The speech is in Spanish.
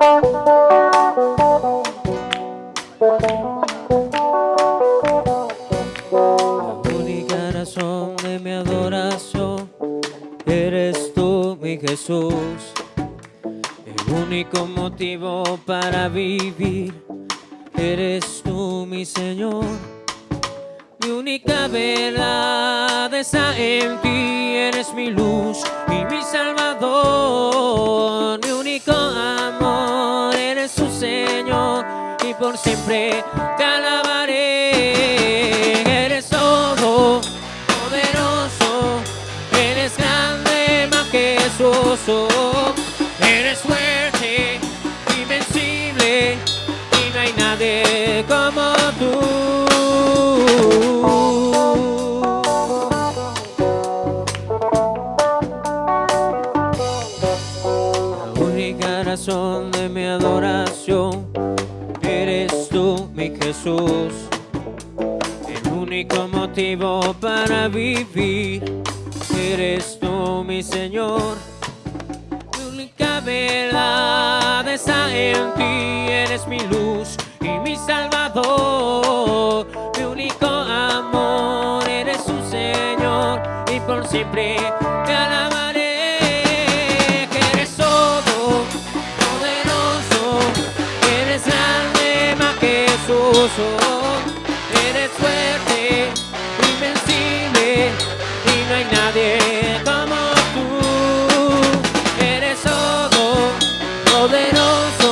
La única razón de mi adoración eres tú, mi Jesús. El único motivo para vivir eres tú, mi Señor. Mi única verdad está en ti, eres mi luz y mi salvador. Siempre te alabaré. Eres todo poderoso, eres grande, majestuoso, eres fuerte, invencible y no hay nadie como tú. La única razón de mi adoración Jesús. El único motivo para vivir eres tú, mi Señor. Mi única verdad está en ti, eres mi luz y mi salvador. Mi único amor eres tu Señor y por siempre te alabaré. Eres fuerte, invencible y no hay nadie como tú. Eres todo poderoso.